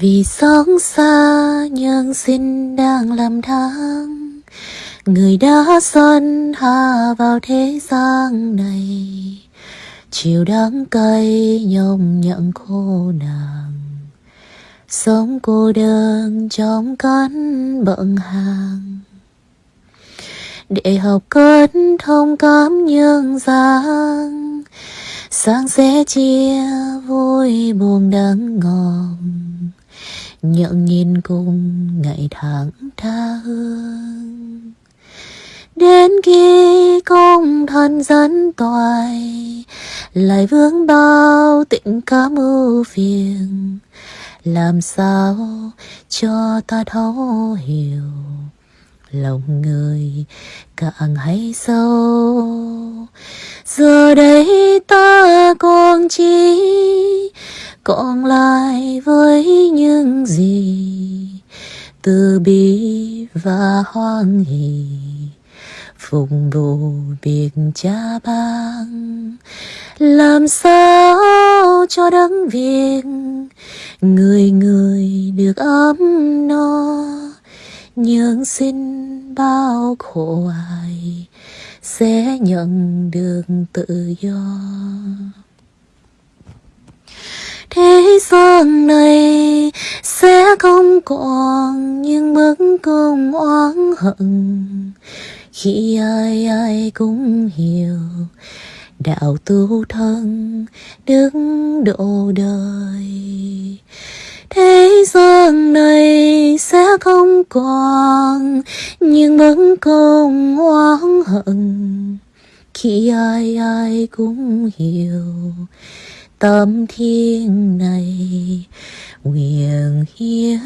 vì sống xa nhưng xin đang làm tháng người đã xuân hạ vào thế gian này. Chiều đắng cay nhông nhận khô nàng, sống cô đơn trong cánh bận hàng. Để học cất thông cảm nhân gian, sáng sẽ chia vui buồn đắng ngọt nhận nhìn cùng ngày tháng tha hương. Đến khi công thân dẫn toài, lại vướng bao tình cảm mưu phiền. Làm sao cho ta thấu hiểu, lòng người càng hay sâu. Giờ đây ta còn chi còn lại với những gì từ bi và hoan hỷ. Phụng vụ việc cha bang, làm sao cho đấng việc người người được ấm no. Nhưng xin bao khổ ai sẽ nhận được tự do? Thế gian này sẽ không còn những bất công oán hận. Khi ai ai cũng hiểu đạo tu thân đứng độ đời, thế gian này sẽ không còn những bất công oán hận. Khi ai ai cũng hiểu tâm thiên này nguyện hiến